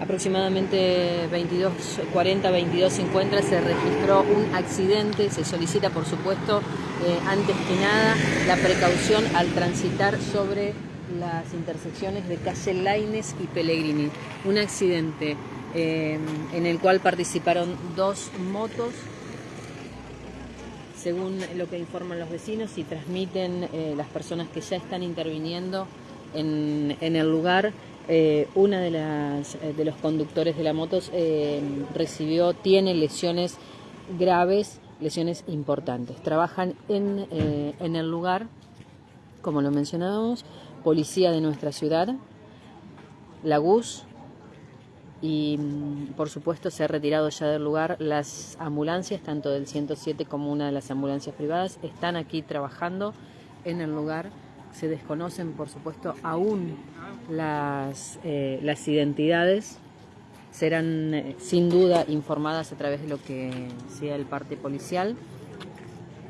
aproximadamente 22.40, 22.50 se registró un accidente. Se solicita, por supuesto, eh, antes que nada, la precaución al transitar sobre las intersecciones de calle Laines y Pellegrini. Un accidente eh, en el cual participaron dos motos, según lo que informan los vecinos y transmiten eh, las personas que ya están interviniendo en, en el lugar. Eh, una de, las, eh, de los conductores de la moto eh, recibió, tiene lesiones graves, lesiones importantes. Trabajan en, en el lugar, como lo mencionábamos, policía de nuestra ciudad, la GUS, y mm, por supuesto se ha retirado ya del lugar las ambulancias, tanto del 107 como una de las ambulancias privadas, están aquí trabajando en el lugar se desconocen, por supuesto, aún las, eh, las identidades. Serán eh, sin duda informadas a través de lo que sea el parte policial.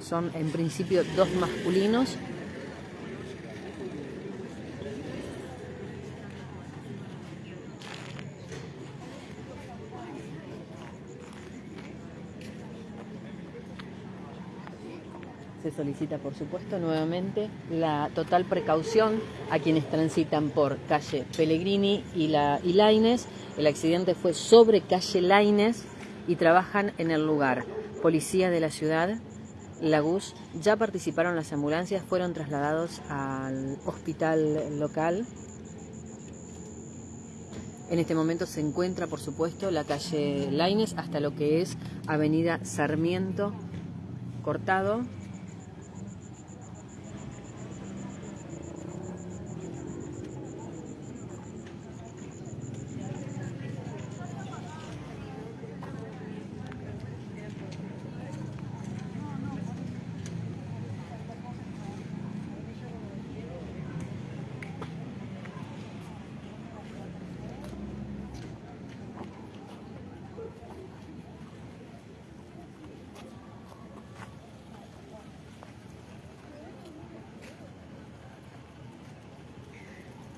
Son en principio dos masculinos se solicita, por supuesto, nuevamente la total precaución a quienes transitan por calle Pellegrini y, la, y Laines. El accidente fue sobre calle Laines y trabajan en el lugar. Policía de la ciudad, Lagus, ya participaron las ambulancias, fueron trasladados al hospital local. En este momento se encuentra, por supuesto, la calle Laines hasta lo que es Avenida Sarmiento cortado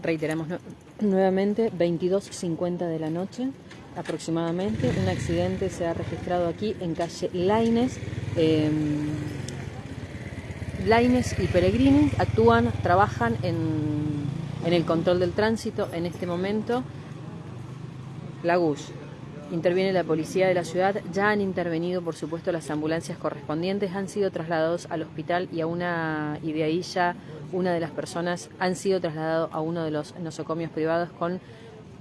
Reiteramos nuevamente, 22.50 de la noche aproximadamente. Un accidente se ha registrado aquí en calle Laines. Em, Laines y Peregrini actúan, trabajan en, en el control del tránsito en este momento. Lagus, Interviene la policía de la ciudad, ya han intervenido por supuesto las ambulancias correspondientes, han sido trasladados al hospital y a una y de ahí ya una de las personas han sido trasladados a uno de los nosocomios privados con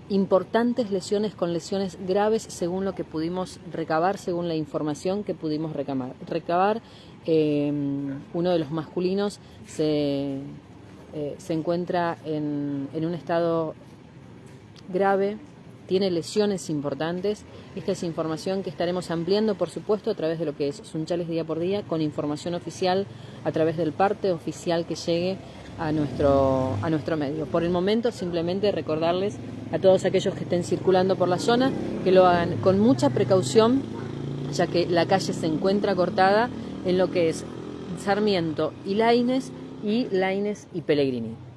importantes lesiones, con lesiones graves según lo que pudimos recabar, según la información que pudimos recabar. recabar eh, uno de los masculinos se, eh, se encuentra en, en un estado grave, tiene lesiones importantes. Esta es información que estaremos ampliando, por supuesto, a través de lo que es Sunchales Día por Día, con información oficial, a través del parte oficial que llegue a nuestro, a nuestro medio. Por el momento, simplemente recordarles a todos aquellos que estén circulando por la zona que lo hagan con mucha precaución, ya que la calle se encuentra cortada en lo que es Sarmiento y Laines y Laines y Pellegrini.